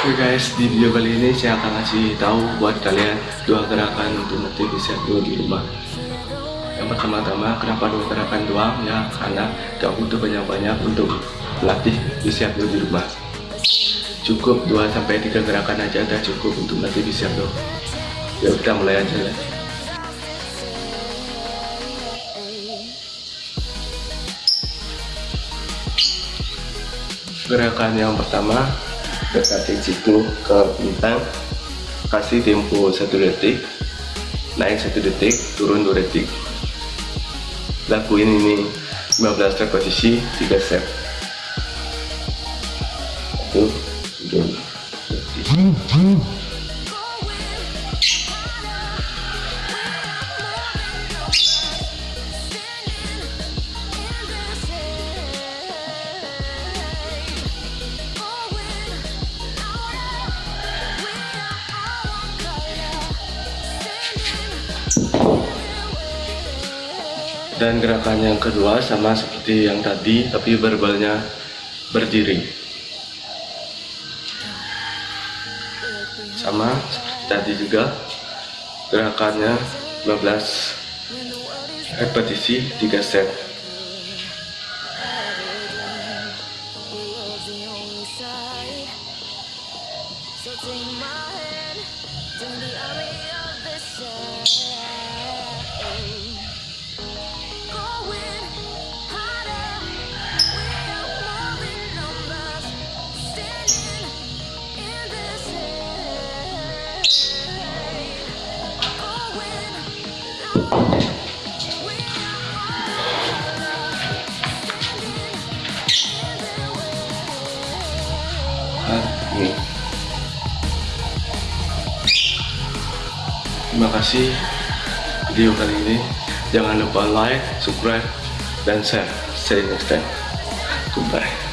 guys, di video kali ini saya akan kasih tahu buat kalian dua gerakan untuk nanti bisa dua di rumah. Yang pertama-tama, kenapa dua gerakan doang? Ya, karena gak butuh banyak-banyak untuk latih bisa dua di rumah. Cukup 2 sampai 3 gerakan aja udah cukup untuk nanti bisa dua. Ya kita mulai aja ya. Gerakan yang pertama dekati siku ke bintang kasih tempo satu detik naik satu detik turun dua detik. Lakuin ini 15 repetisi 3 set. Satu dua dan gerakan yang kedua sama seperti yang tadi tapi berbalnya berdiri. Sama seperti tadi juga gerakannya 15 repetisi 3 set ini. Terima kasih video kali ini. Jangan lupa like, subscribe, dan share. See you next time. Goodbye.